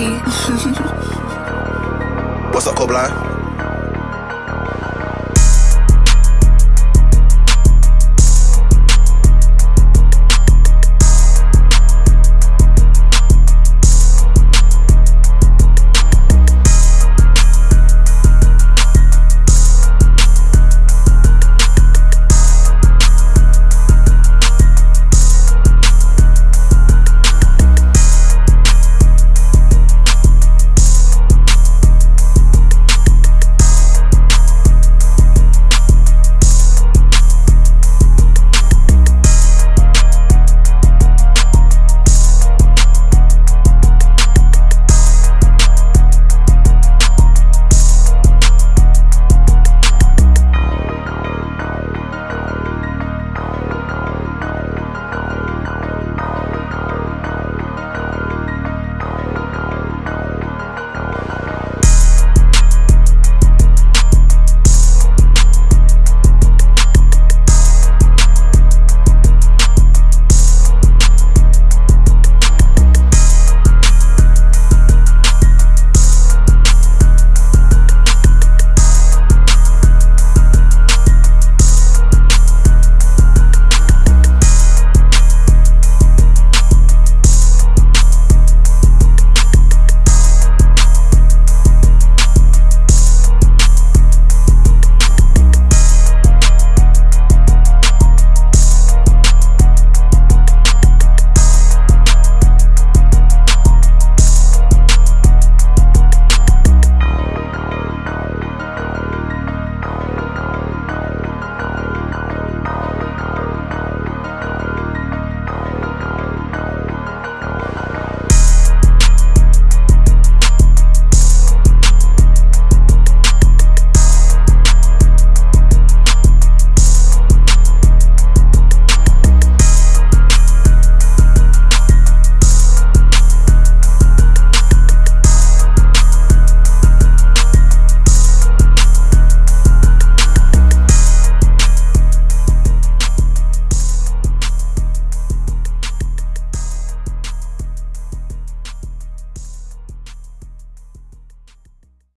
What's up, Cobline?